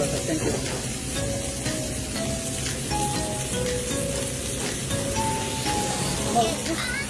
然后。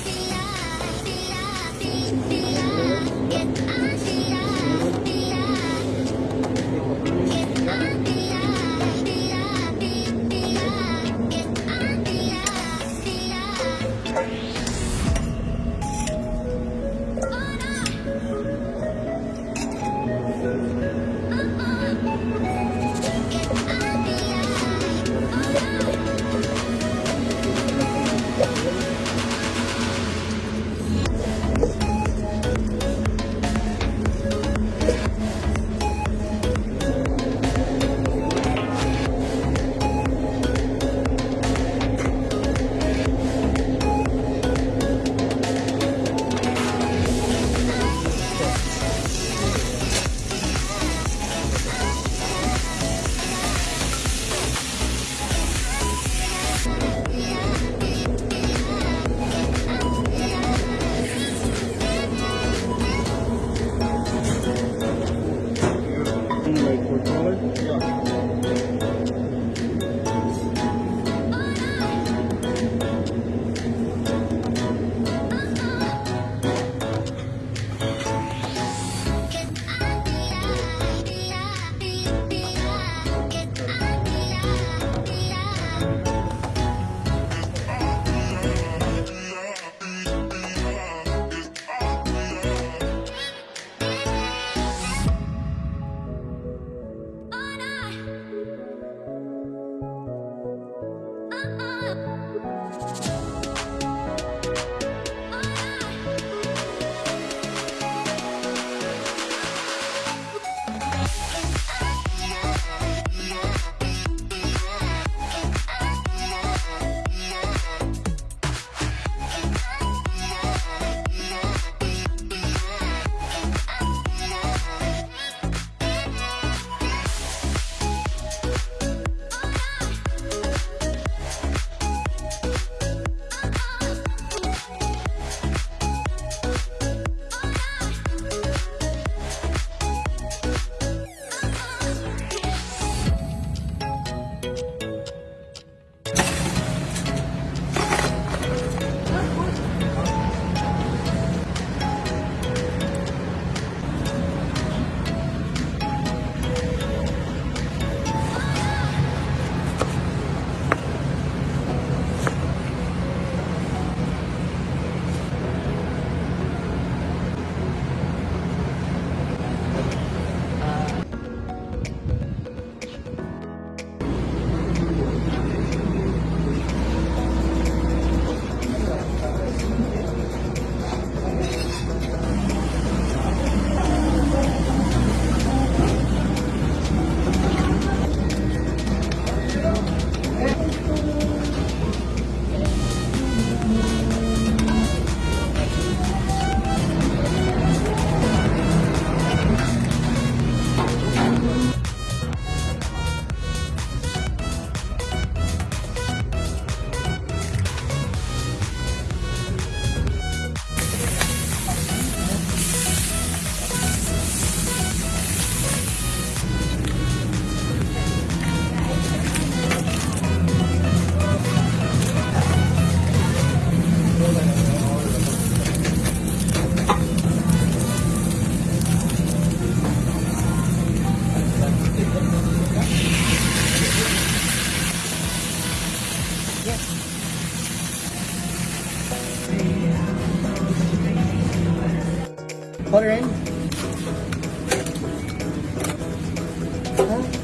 water in. Huh?